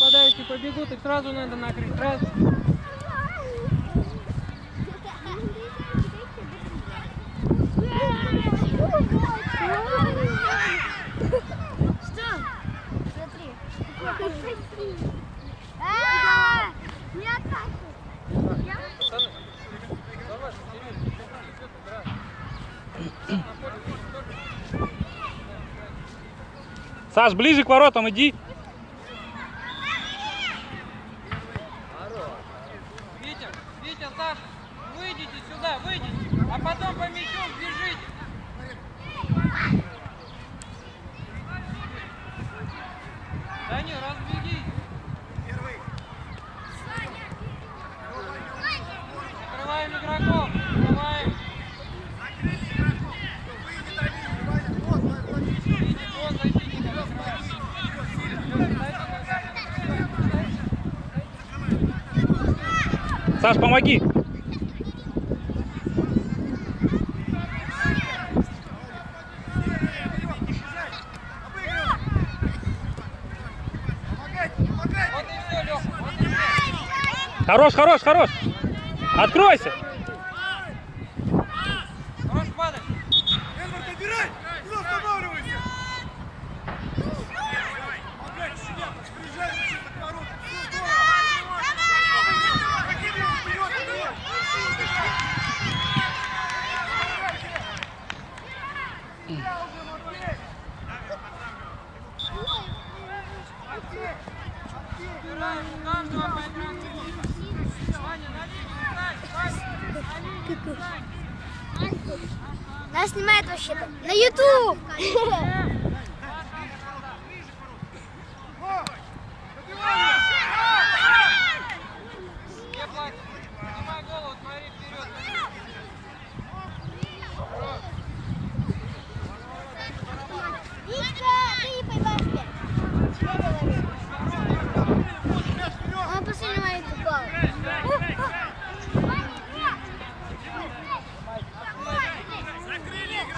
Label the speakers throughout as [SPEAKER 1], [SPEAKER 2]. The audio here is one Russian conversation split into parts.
[SPEAKER 1] Попадающие побегут, их сразу надо накрыть. Раз.
[SPEAKER 2] Саш, ближе к воротам иди.
[SPEAKER 1] Саш,
[SPEAKER 2] помоги! Хорош, хорош, хорош! Откройся!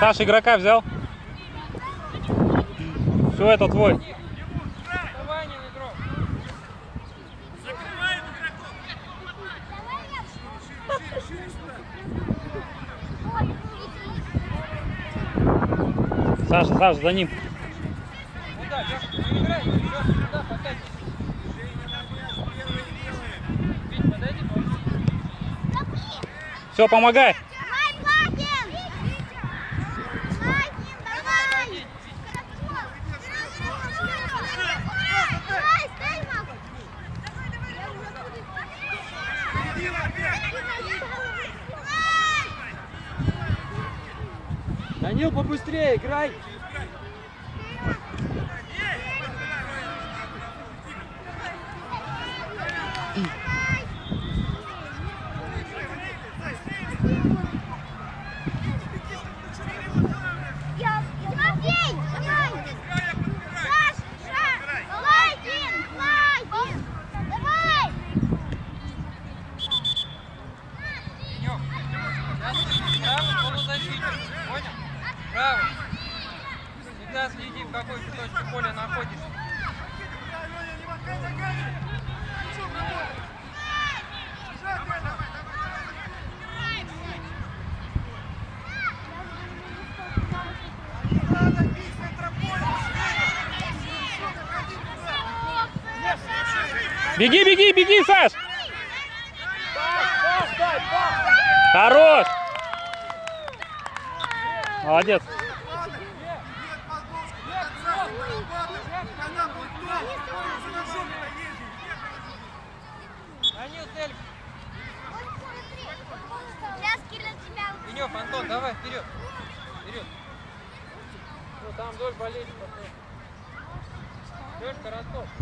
[SPEAKER 2] Саш, игрока взял? Все, это твой. Саша, Саша, за ним. Все, помогай.
[SPEAKER 1] Данил, побыстрее играй!
[SPEAKER 2] Беги, беги, беги, Саш! Хорош! Молодец!
[SPEAKER 1] Венев, Антон, давай, вперед! Вперед! Ну там вдоль болеть
[SPEAKER 2] потом. Леш,
[SPEAKER 3] Коротков.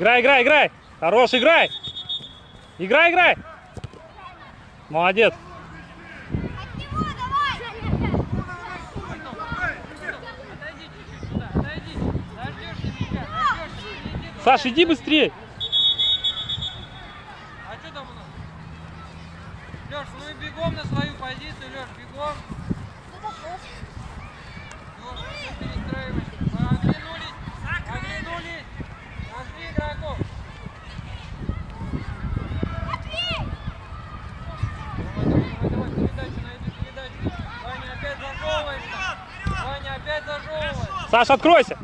[SPEAKER 2] Играй, играй, играй. Хорош, играй. Играй, играй. Молодец. Саш, иди быстрее.
[SPEAKER 3] А что там у нас? Леш, ну и бегом на свою позицию, Леш, бегом. Леш, ну перестраивайся. Оглянулись, оглянулись.
[SPEAKER 2] Саша, откройся!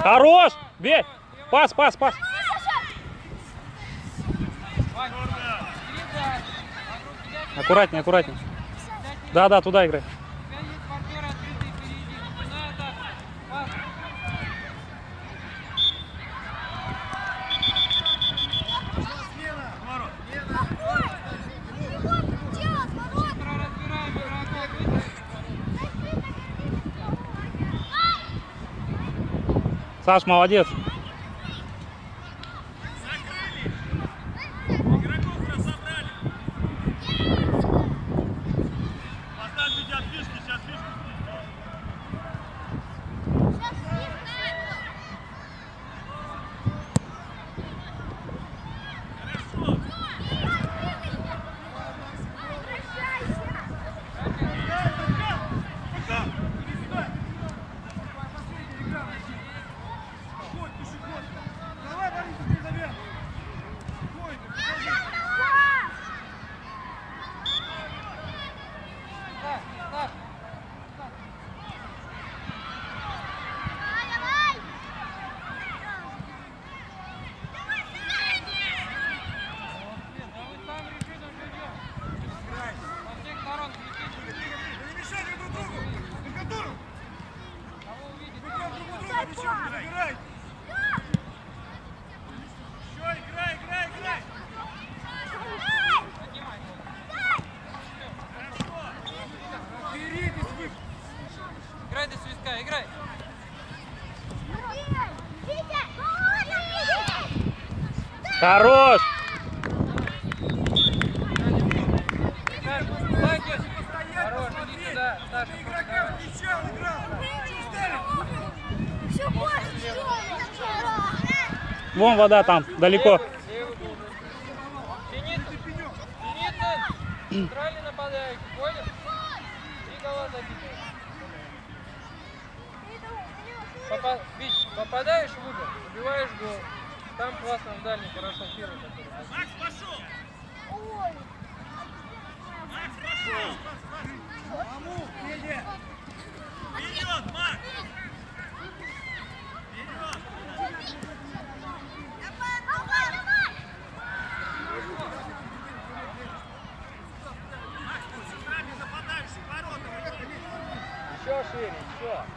[SPEAKER 2] Хорош! Бей! Пас, пас, пас! Аккуратнее, аккуратнее. Да, да, туда играй. Саш, молодец. Хорош! Вон вода там, далеко.
[SPEAKER 3] дальний хорошо первый который.
[SPEAKER 1] Макс, пошел! Ой! Макс, пошел! Кому? Федя! Вперед, Макс! Вперед! Давай, давай, давай!
[SPEAKER 4] Макс,
[SPEAKER 5] ты
[SPEAKER 2] с нападающий, ворота! Еще шире, еще!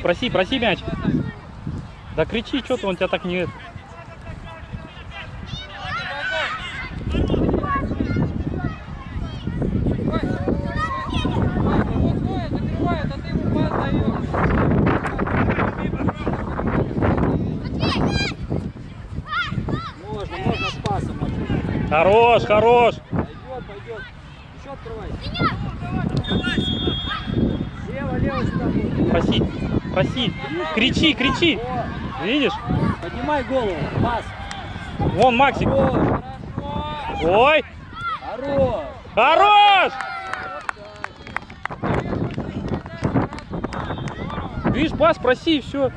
[SPEAKER 3] Проси, проси, проси мяч. Да кричи, что-то он тебя так не... Хорош, хорош.
[SPEAKER 1] Пойдет, пойдет. Еще открывай. Лево, лево сюда. Спасибо
[SPEAKER 3] проси. Кричи, кричи. Видишь?
[SPEAKER 1] Поднимай голову, пас.
[SPEAKER 3] Вон Максик.
[SPEAKER 1] Хорош.
[SPEAKER 3] Ой.
[SPEAKER 1] Хорош.
[SPEAKER 3] Хорош. Видишь, пас проси и все.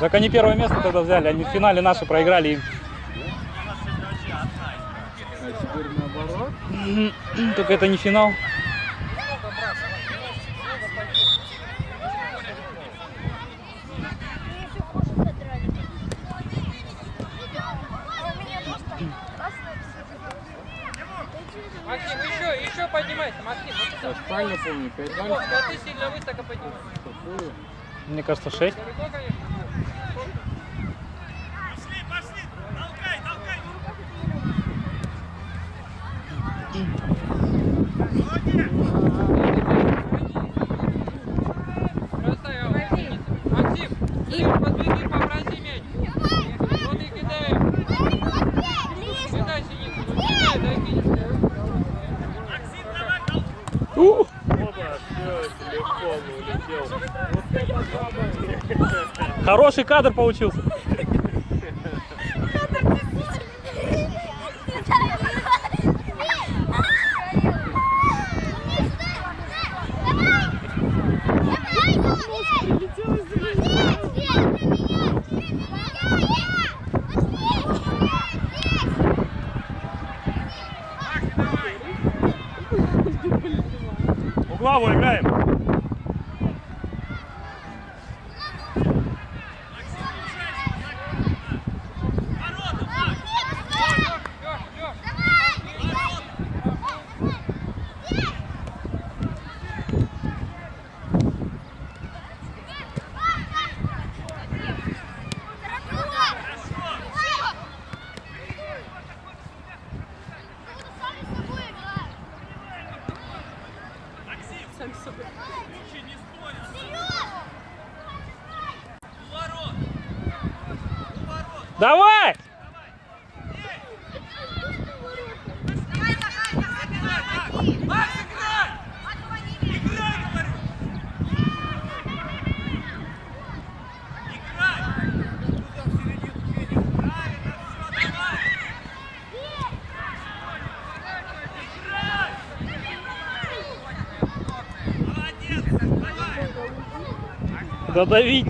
[SPEAKER 3] Так они первое место тогда взяли, они в финале наши проиграли им.
[SPEAKER 1] М-м-м,
[SPEAKER 3] только это не финал.
[SPEAKER 2] Максим, еще, еще поднимайся, Максим. Вот
[SPEAKER 1] правильно помню,
[SPEAKER 2] 5-0. ты сильно высоко поднимаешься.
[SPEAKER 3] Мне кажется, 6. Хороший кадр получился. Додавить.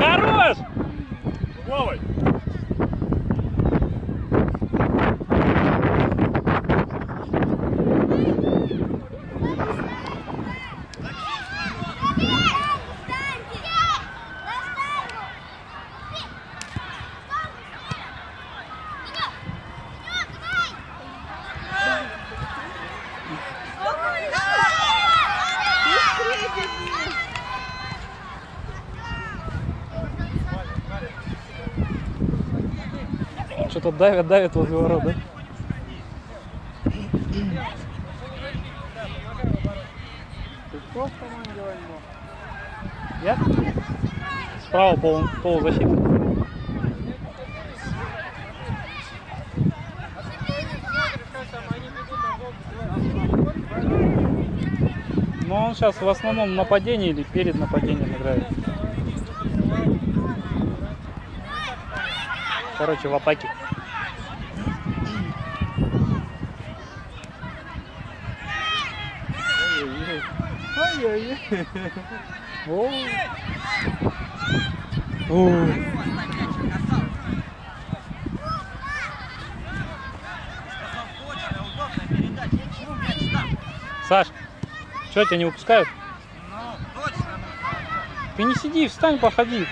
[SPEAKER 3] Хорош!
[SPEAKER 4] Головой.
[SPEAKER 3] Что-то давят, давят возле ворот, да?
[SPEAKER 1] Ты кто в команде Вальмо?
[SPEAKER 3] Я? Справа пол, полузащита.
[SPEAKER 2] Волк сбивает.
[SPEAKER 3] Но он сейчас в основном в нападении или перед нападением играет. Короче, в атаке.
[SPEAKER 1] Ой-ой-ой.
[SPEAKER 3] О. О. Саш, что тебя не выпускают? Ты не сиди, встань, походи.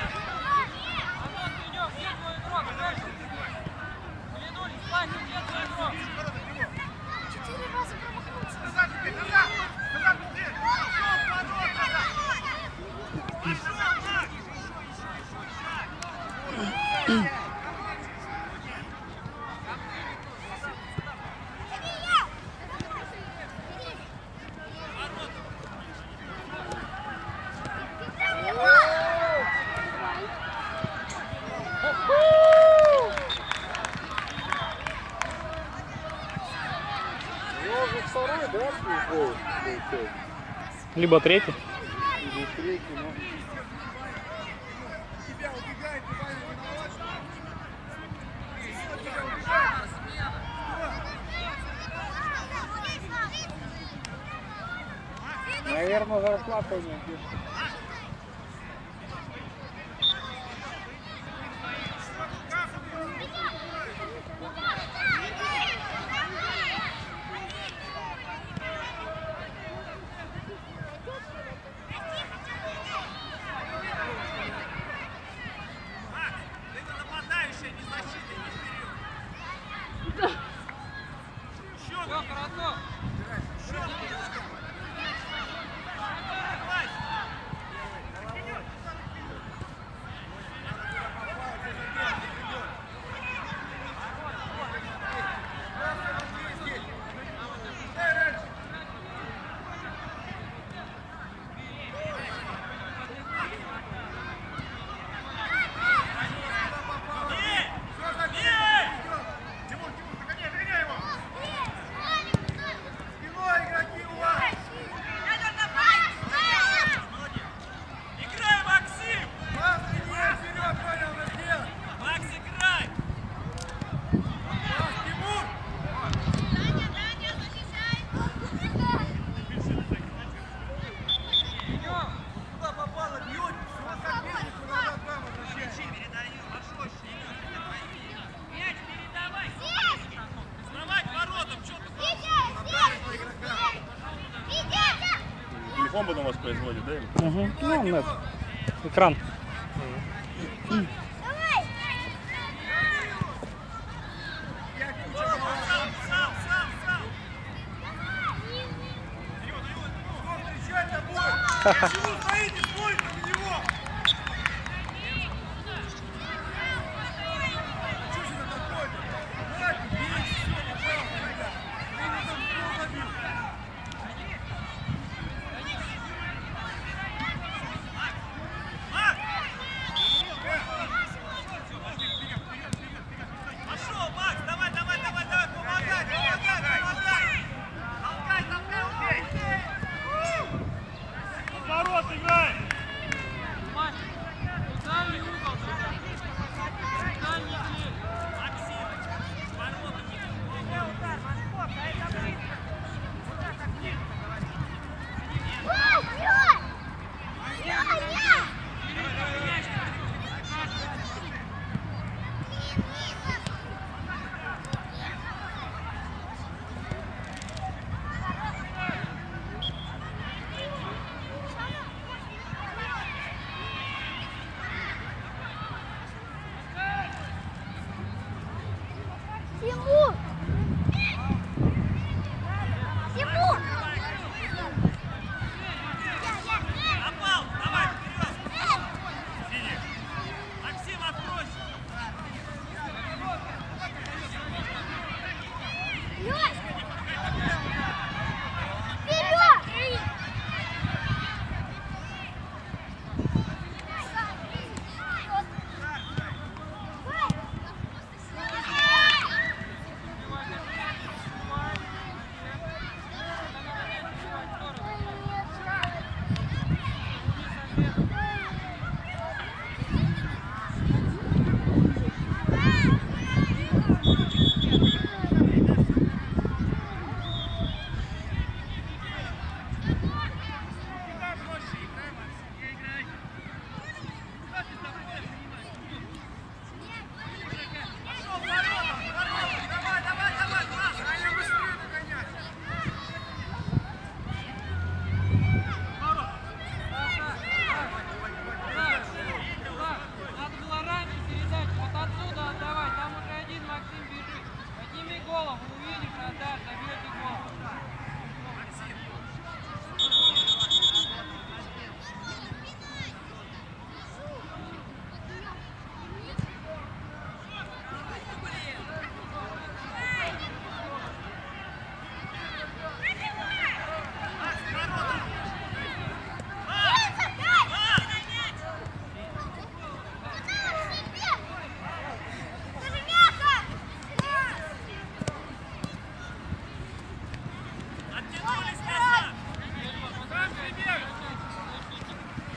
[SPEAKER 4] Назад теперь, назад. Назад быстрее. Пошел, ворот, назад. Пошел, Макс.
[SPEAKER 1] Ну, уже второй, да, свой гол получается?
[SPEAKER 3] Либо третий.
[SPEAKER 1] Или третий, ну.
[SPEAKER 4] Тебя убегает, ты Ваня виноват, что ли? Кто тебя убегает?
[SPEAKER 1] Наверное, зарплата не пишет.
[SPEAKER 4] Это нападающая, не защита, не вперед. Еще,
[SPEAKER 2] Все, хорошо.
[SPEAKER 4] Тимур, Тимур, догоняй, догоняй его! Спиной игроки у вас!
[SPEAKER 6] Играй, Максим!
[SPEAKER 4] Вас линия вперед, понял, на сделать!
[SPEAKER 6] Макс, играй!
[SPEAKER 4] Вас, Тимур! Куда попало, бьете? Всего сопернику надо там возвращать.
[SPEAKER 6] Мяч передавай! Вставай к воротам, что ты
[SPEAKER 7] Телефон потом воспроизводит, да?
[SPEAKER 3] Угу. Ну, это, экран.
[SPEAKER 4] Встречать обоих!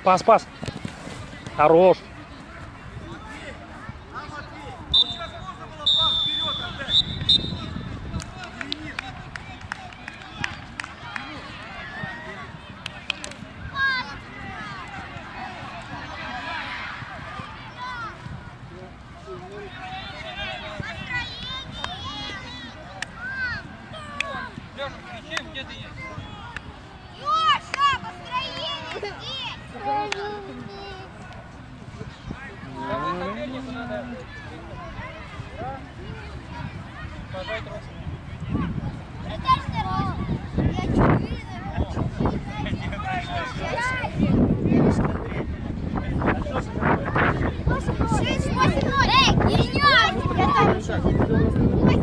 [SPEAKER 3] Пас, пас. Хорош.
[SPEAKER 2] Восемь,